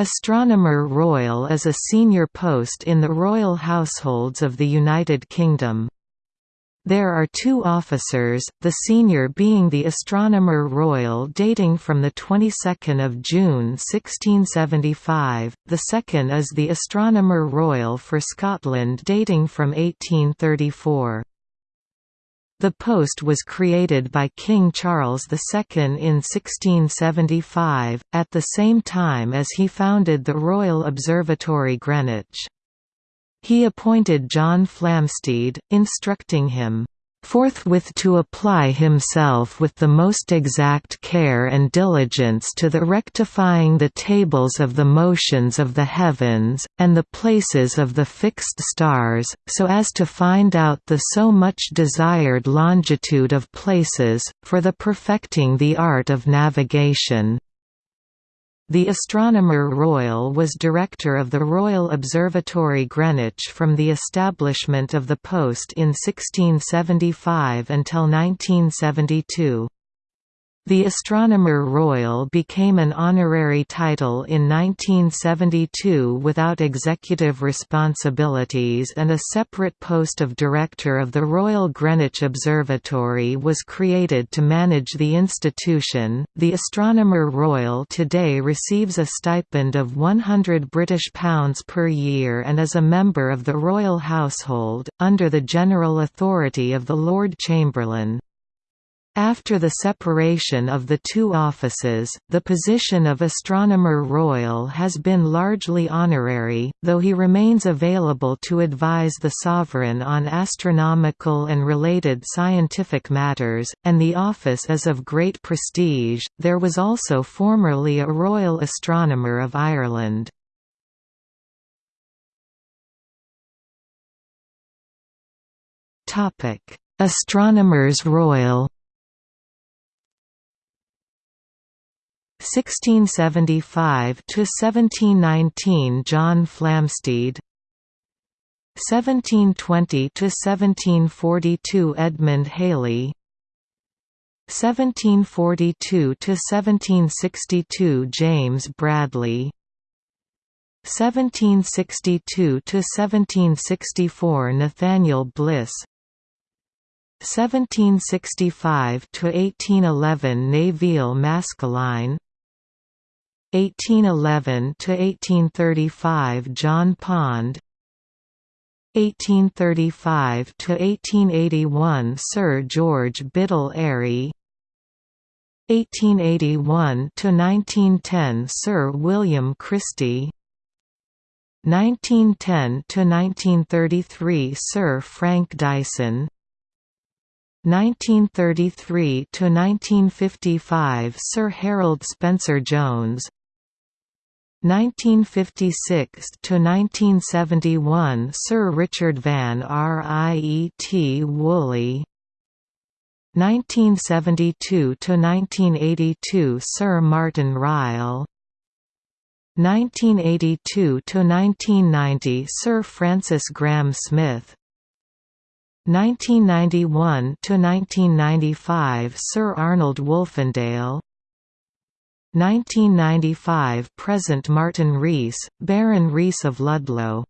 Astronomer Royal is a senior post in the royal households of the United Kingdom. There are two officers, the senior being the Astronomer Royal dating from the 22nd of June 1675, the second is the Astronomer Royal for Scotland dating from 1834. The post was created by King Charles II in 1675, at the same time as he founded the Royal Observatory Greenwich. He appointed John Flamsteed, instructing him, forthwith to apply himself with the most exact care and diligence to the rectifying the tables of the motions of the heavens, and the places of the fixed stars, so as to find out the so much desired longitude of places, for the perfecting the art of navigation. The Astronomer Royal was director of the Royal Observatory Greenwich from the establishment of the post in 1675 until 1972. The Astronomer Royal became an honorary title in 1972 without executive responsibilities and a separate post of Director of the Royal Greenwich Observatory was created to manage the institution. The Astronomer Royal today receives a stipend of £100 British pounds per year and is a member of the royal household, under the general authority of the Lord Chamberlain. After the separation of the two offices, the position of Astronomer Royal has been largely honorary, though he remains available to advise the sovereign on astronomical and related scientific matters, and the office is of great prestige. There was also formerly a Royal Astronomer of Ireland. Astronomers Royal 1675 to 1719 John Flamsteed. 1720 to 1742 Edmund Halley 1742 to 1762 James Bradley. 1762 to 1764 Nathaniel Bliss. 1765 to 1811 Nevil Maskelyne 1811 to 1835 John Pond. 1835 to 1881 Sir George Biddell Airy. 1881 to 1910 Sir William Christie. 1910 to 1933 Sir Frank Dyson. 1933 to 1955 Sir Harold Spencer Jones 1956 to 1971 Sir Richard Van Riet Woolley. 1972 to 1982 Sir Martin Ryle. 1982 to 1990 Sir Francis Graham Smith. 1991 to 1995 Sir Arnold Wolfendale 1995 present Martin Rees, Baron Rees of Ludlow